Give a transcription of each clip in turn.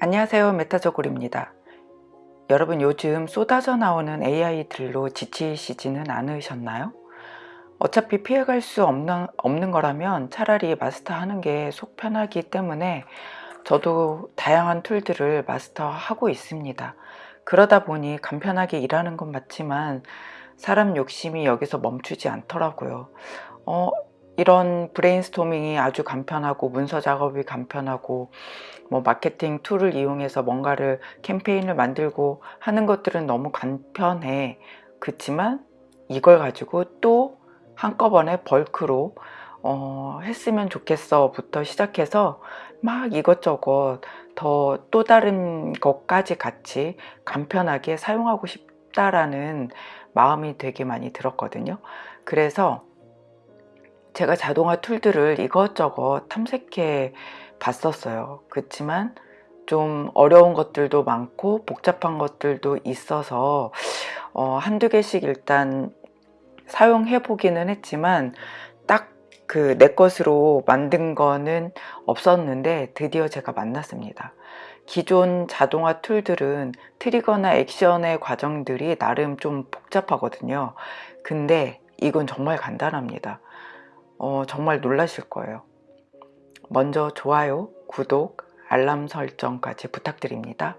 안녕하세요 메타저골입니다. 여러분 요즘 쏟아져 나오는 AI들로 지치시지는 않으셨나요? 어차피 피해갈 수 없는, 없는 거라면 차라리 마스터하는 게 속 편하기 때문에 저도 다양한 툴들을 마스터하고 있습니다. 그러다 보니 간편하게 일하는 건 맞지만 사람 욕심이 여기서 멈추지 않더라고요. 어, 이런 브레인스토밍이 아주 간편하고 문서 작업이 간편하고 뭐 마케팅 툴을 이용해서 뭔가를 캠페인을 만들고 하는 것들은 너무 간편해. 그렇지만 이걸 가지고 또 한꺼번에 bulk로 어, 했으면 좋겠어 부터 시작해서 막 이것저것 더 또 다른 것까지 같이 간편하게 사용하고 싶다라는 마음이 되게 많이 들었거든요. 그래서 제가 자동화 툴들을 이것저것 탐색해 봤었어요. 그렇지만 좀 어려운 것들도 많고 복잡한 것들도 있어서 어, 한두 개씩 일단 사용해 보기는 했지만 딱 그 내 것으로 만든 거는 없었는데 드디어 제가 만났습니다. 기존 자동화 툴들은 트리거나 액션의 과정들이 나름 좀 복잡하거든요. 근데 이건 정말 간단합니다 어, 정말 놀라실 거예요 먼저 좋아요, 구독, 알람 설정까지 부탁드립니다.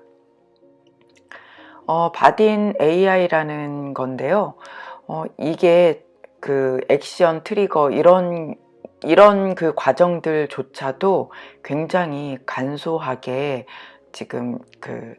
어, 바딘 AI라는 건데요. 어, 이게 그 액션 트리거 이런 이런 그 과정들조차도 굉장히 간소하게 지금 그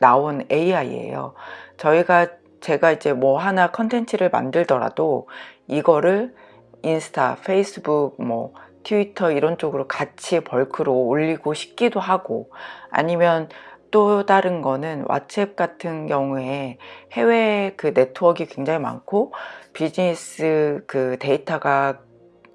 나온 AI예요. 저희가 제가 이제 뭐 하나 컨텐츠를 만들더라도 이거를 인스타, 페이스북, 뭐 트위터 이런 쪽으로 같이 bulk로 올리고 싶기도 하고 아니면 또 다른 거는 왓츠앱 같은 경우에 해외 그 네트워크가 굉장히 많고 비즈니스 그 데이터가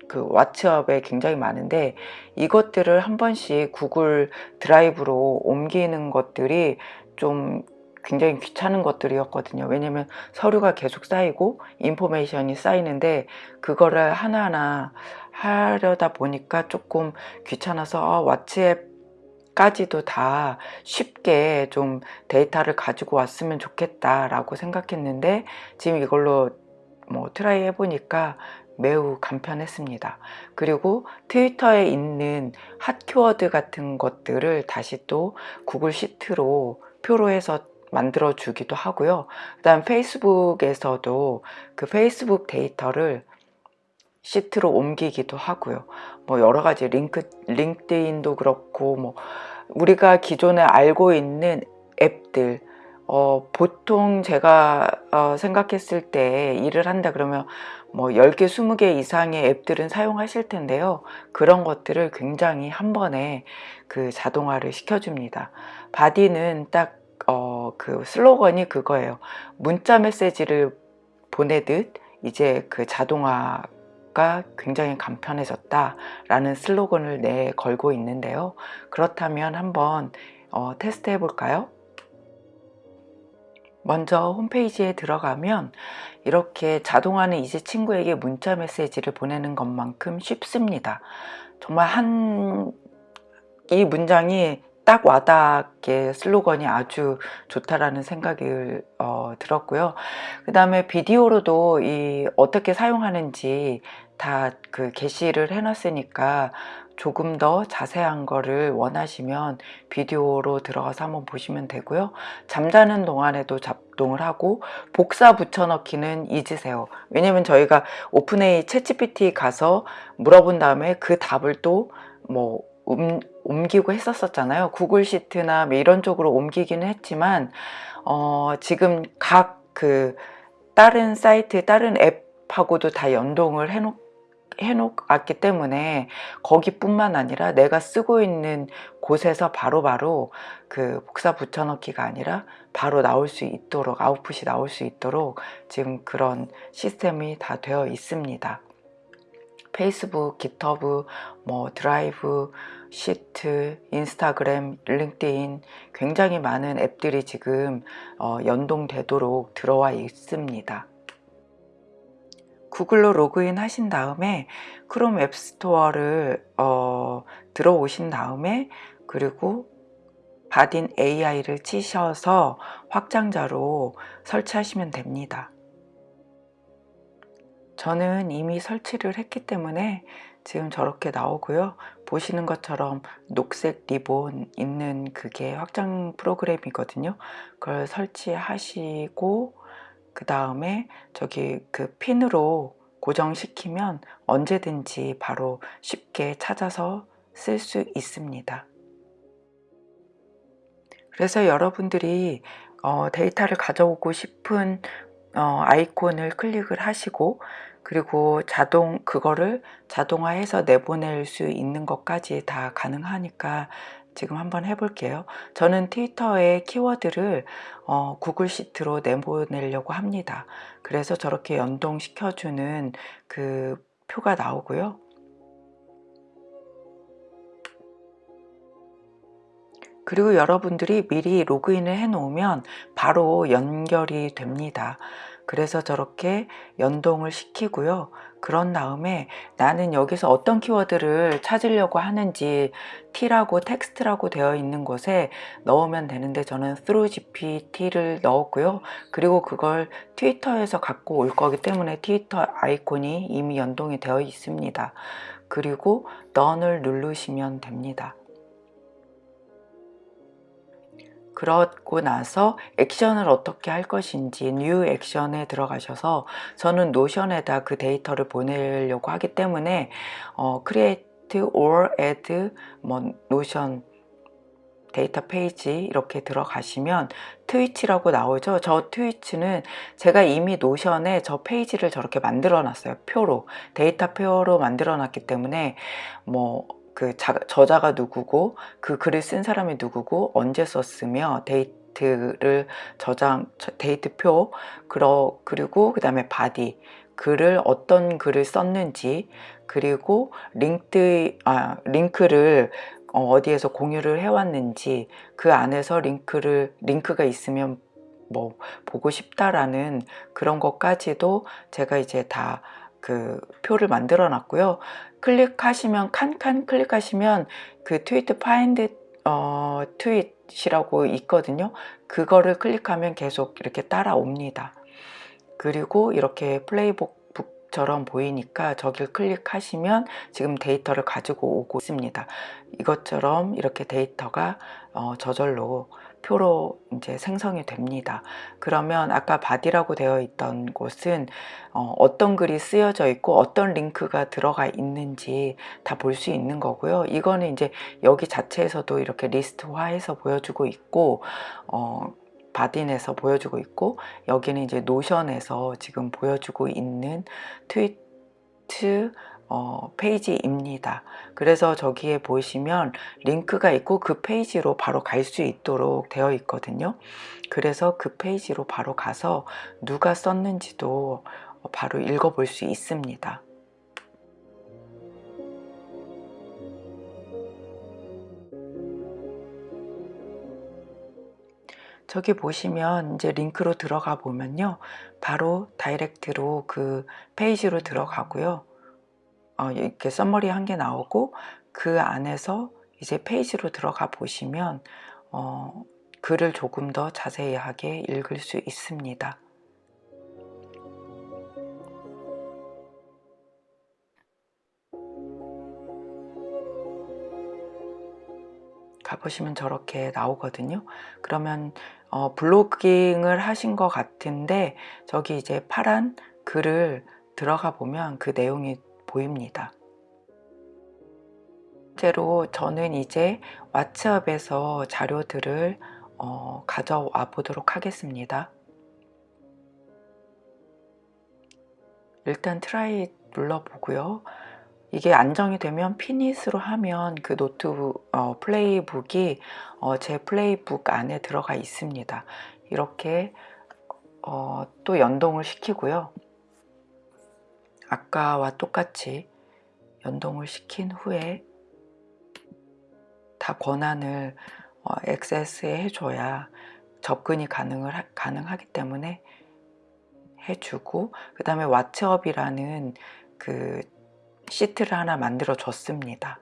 그 왓츠앱에 굉장히 많은데 이것들을 한 번씩 구글 드라이브로 옮기는 것들이 좀 굉장히 귀찮은 것들이었거든요. 왜냐면 서류가 계속 쌓이고 information이 쌓이는데 그거를 하나하나 하려다 보니까 조금 귀찮아서 어, 왓츠앱 까지도 다 쉽게 좀 데이터를 가지고 왔으면 좋겠다 라고 생각했는데 지금 이걸로 뭐 try 해보니까 매우 간편했습니다. 그리고 트위터에 있는 핫 키워드 같은 것들을 다시 또 구글 시트로 표로 해서 만들어 주기도 하고요 그 다음 페이스북에서도 그 페이스북 데이터를 시트로 옮기기도 하고요. 뭐 여러 가지 링크, 링크드인도 그렇고 뭐 우리가 기존에 알고 있는 앱들 어, 보통 제가 어, 생각했을 때 일을 한다 그러면 뭐 10개, 20개 이상의 앱들은 사용하실 텐데요. 그런 것들을 굉장히 한 번에 그 자동화를 시켜줍니다. Bardeen은 딱, 어, 그 슬로건이 그거예요. 문자 메시지를 보내듯 이제 그 자동화 가 굉장히 간편해졌다 라는 슬로건을 내 걸고 있는데요. 그렇다면 한번 어, 테스트 해 볼까요? 먼저 홈페이지에 들어가면 이렇게 자동화는 이제 친구에게 문자 메시지를 보내는 것만큼 쉽습니다. 정말 한 이 문장이 딱 와닿게 슬로건이 아주 좋다라는 생각이 어, 들었고요. 그 다음에 비디오로도 이 어떻게 사용하는지 다 그 게시를 해놨으니까 조금 더 자세한 거를 원하시면 비디오로 들어가서 한번 보시면 되고요. 잠자는 동안에도 작동을 하고 복사 붙여넣기는 잊으세요. 왜냐면 저희가 오픈A 채찌PT 가서 물어본 다음에 그 답을 또뭐 음, 옮기고 했었잖아요. 구글 시트나 뭐 이런 쪽으로 옮기기는 했지만 어, 지금 각 그 다른 사이트 다른 앱하고도 다 연동을 해놓 해놓았기 때문에 거기뿐만 아니라 내가 쓰고 있는 곳에서 바로바로 바로 그 복사 붙여넣기가 아니라 바로 나올 수 있도록 아웃풋이 나올 수 있도록 지금 그런 시스템이 다 되어 있습니다 페이스북, 깃허브, 뭐 드라이브, 시트, 인스타그램, 링크드인 굉장히 많은 앱들이 지금 어, 연동되도록 들어와 있습니다. 구글로 로그인 하신 다음에 크롬 앱스토어를 어, 들어오신 다음에 그리고 바딘 AI를 치셔서 확장자로 설치하시면 됩니다. 저는 이미 설치를 했기 때문에 지금 저렇게 나오고요. 보시는 것처럼 녹색 리본 있는 그게 확장 프로그램이거든요. 그걸 설치하시고 그 다음에 저기 그 핀으로 고정시키면 언제든지 바로 쉽게 찾아서 쓸 수 있습니다. 그래서 여러분들이 어, 데이터를 가져오고 싶은 어, 아이콘을 클릭을 하시고 그리고 자동 그거를 자동화해서 내보낼 수 있는 것까지 다 가능하니까 지금 한번 해볼게요. 저는 트위터에 키워드를 어, 구글 시트로 내보내려고 합니다. 그래서 저렇게 연동시켜주는 그 표가 나오고요. 그리고 여러분들이 미리 로그인을 해 놓으면 바로 연결이 됩니다. 그래서 저렇게 연동을 시키고요. 그런 다음에 나는 여기서 어떤 키워드를 찾으려고 하는지 t라고 텍스트라고 되어 있는 곳에 넣으면 되는데 저는 through gpt를 넣었고요. 그리고 그걸 트위터에서 갖고 올 거기 때문에 트위터 아이콘이 이미 연동이 되어 있습니다. 그리고 done을 누르시면 됩니다. 그러고 나서 액션을 어떻게 할 것인지 new action에 들어가셔서 저는 노션에다 그 데이터를 보내려고 하기 때문에 어, create or add 뭐 노션 데이터 페이지 이렇게 들어가시면 tweets라고 나오죠? 저 tweets는 제가 이미 노션에 저 페이지를 저렇게 만들어 놨어요. 표로. 데이터 표로 만들어 놨기 때문에 뭐 그 자, 저자가 누구고 그 글을 쓴 사람이 누구고 언제 썼으며 date를 저장 date표 그러, 그리고 그 다음에 body 글을 어떤 글을 썼는지 그리고 링크 아, 링크를 어, 어디에서 공유를 해왔는지 그 안에서 링크를 링크가 있으면 뭐 보고 싶다라는 그런 것까지도 제가 이제 다 그 표를 만들어 놨고요 클릭하시면 칸칸 클릭하시면 그 tweet find 어, tweet이라고 있거든요. 그거를 클릭하면 계속 이렇게 따라옵니다. 그리고 이렇게 playbook처럼 보이니까 저길 클릭하시면 지금 데이터를 가지고 오고 있습니다. 이것처럼 이렇게 데이터가 어, 저절로 표로 이제 생성이 됩니다. 그러면 아까 body라고 되어 있던 곳은 어, 떤 글이 쓰여져 있고 어떤 링크가 들어가 있는지 다 볼 수 있는 거고요. 이거는 이제 여기 자체에서도 이렇게 리스트화해서 보여주고 있고 어, 바딘에서 보여주고 있고 여기는 이제 노션에서 지금 보여주고 있는 트위트 어, 페이지입니다. 그래서 저기에 보시면 링크가 있고 그 페이지로 바로 갈 수 있도록 되어 있거든요. 그래서 그 페이지로 바로 가서 누가 썼는지도 바로 읽어볼 수 있습니다. 저기 보시면 이제 링크로 들어가 보면요. 바로 direct로 그 페이지로 들어가고요. 어, 이렇게 summary 한 개 나오고 그 안에서 이제 페이지로 들어가 보시면 어, 글을 조금 더 자세하게 읽을 수 있습니다. 가보시면 저렇게 나오거든요. 그러면 어, blogging을 하신 것 같은데 저기 이제 파란 글을 들어가 보면 그 내용이 보입니다. 실제로 저는 이제 WhatsApp에서 자료들을 어, 가져와 보도록 하겠습니다. 일단 try 눌러보고요. 이게 안정이 되면 pin it으로 하면 그 노트 어, playbook이 어, 제 playbook 안에 들어가 있습니다. 이렇게 어, 또 연동을 시키고요. 아까와 똑같이 연동을 시킨 후에 다 권한을 어, 액세스에 해줘야 접근이 가능을 하, 가능하기 때문에 해주고 그 다음에 WhatsApp이라는 그 시트를 하나 만들어 줬습니다.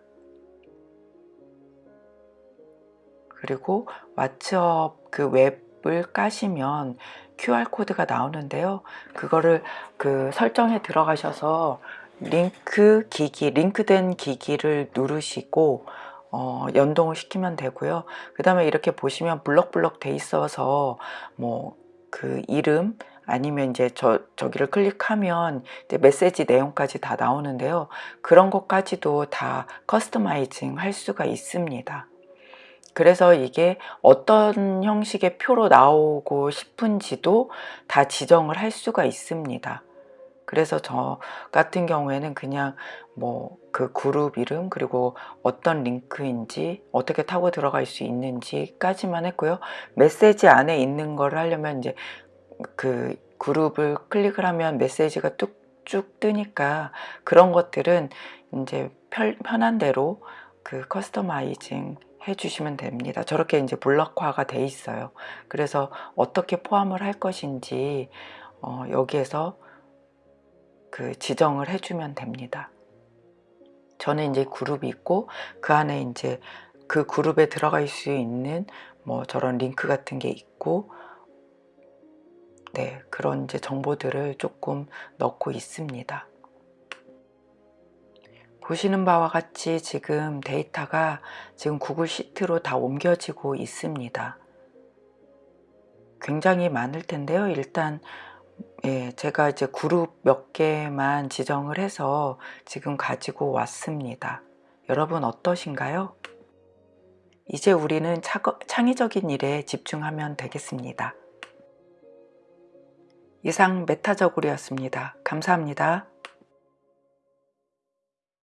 그리고 WhatsApp 그 웹 을 까시면 QR코드가 나오는데요. 그거를 그 설정에 들어가셔서 링크 기기, 링크된 기기를 누르시고 어, 연동을 시키면 되고요. 그 다음에 이렇게 보시면 블럭블럭 돼 있어서 뭐 그 이름 아니면 이제 저, 저기를 클릭하면 메시지 내용까지 다 나오는데요. 그런 것까지도 다 커스터마이징 할 수가 있습니다. 그래서 이게 어떤 형식의 표로 나오고 싶은지도 다 지정을 할 수가 있습니다. 그래서 저 같은 경우에는 그냥 뭐 그 그룹 이름 그리고 어떤 링크인지 어떻게 타고 들어갈 수 있는지까지만 했고요. 메시지 안에 있는 거를 하려면 이제 그 그룹을 클릭을 하면 메시지가 뚝쭉 뜨니까 그런 것들은 이제 편, 편한 대로 그 커스터마이징 해주시면 됩니다. 저렇게 이제 블럭화가 돼 있어요. 그래서 어떻게 포함을 할 것인지 어, 여기에서 그 지정을 해주면 됩니다. 저는 이제 그룹이 있고 그 안에 이제 그 그룹에 들어갈 수 있는 뭐 저런 링크 같은 게 있고 네 그런 이제 정보들을 조금 넣고 있습니다. 보시는 바와 같이 지금 데이터가 지금 구글 시트로 다 옮겨지고 있습니다. 굉장히 많을 텐데요. 일단 예, 제가 이제 그룹 몇 개만 지정을 해서 지금 가지고 왔습니다. 여러분 어떠신가요? 이제 우리는 창의적인 일에 집중하면 되겠습니다. 이상 메타저굴이었습니다. 감사합니다.